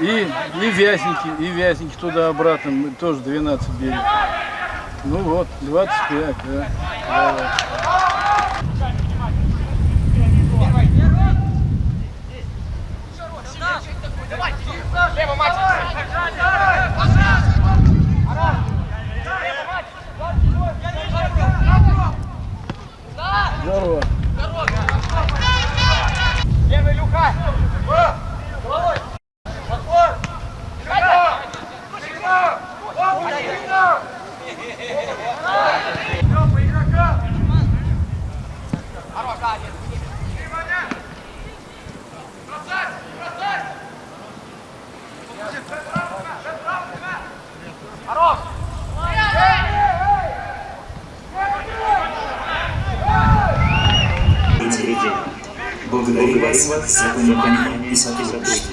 И, и вязники, и вязники туда-обратно, тоже 12 берем. Ну вот, 25, да. Давай. Здорово. Среди. Благодарю вас за понимание и сотрудничество.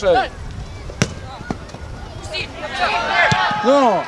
Não, No!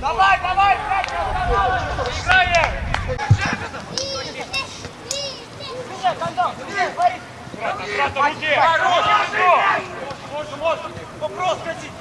Давай, давай, Играем! Хорош! Можно, можно! Вопрос хотите!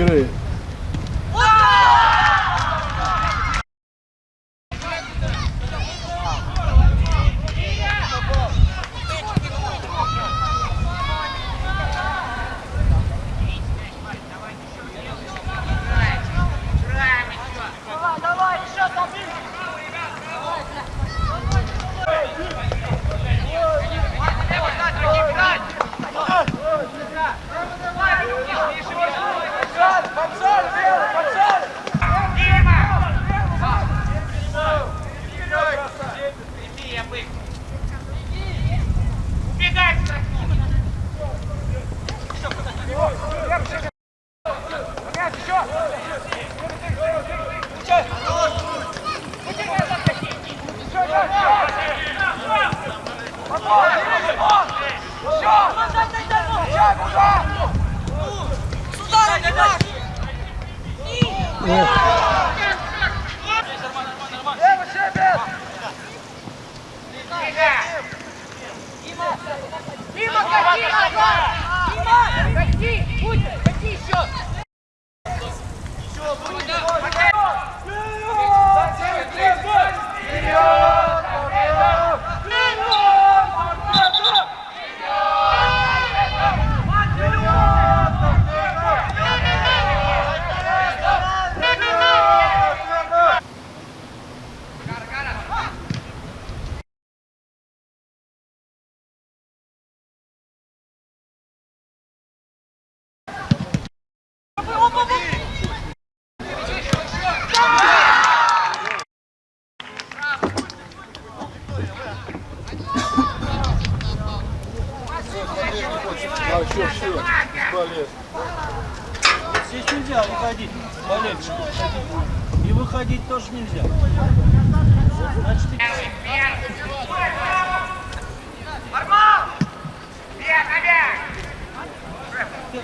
göre Yeah. нельзя выходить, болельщики. И выходить тоже нельзя. Значит, Армал! Бег, бег!